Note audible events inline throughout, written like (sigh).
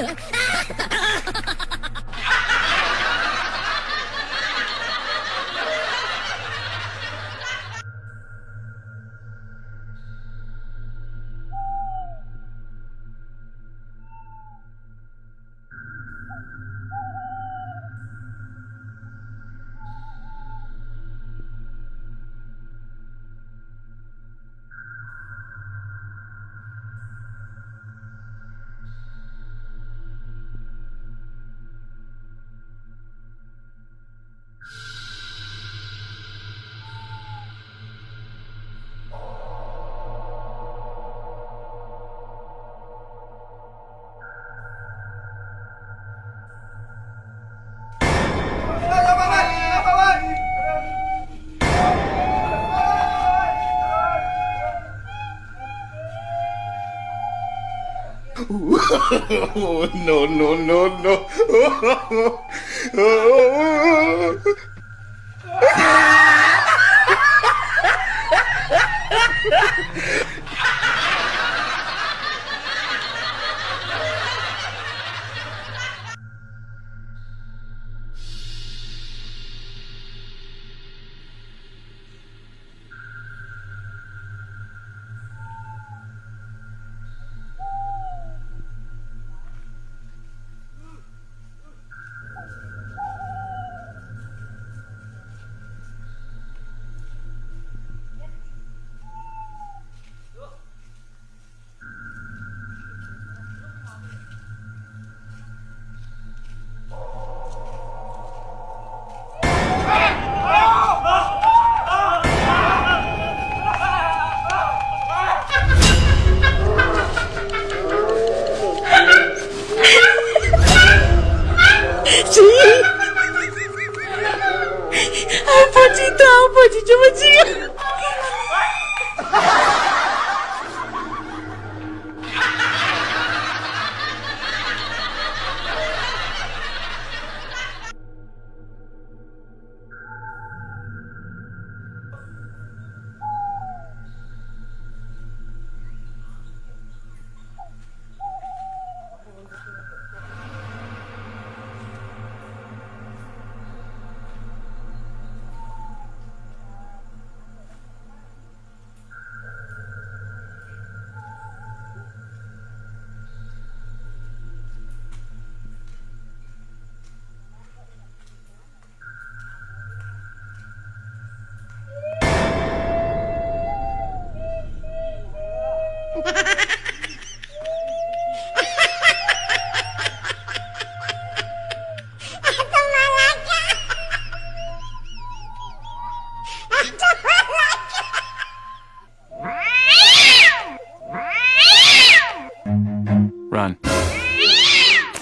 Uh, (laughs) (laughs) no, no, no, no. (laughs)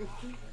Mm-hmm. (laughs)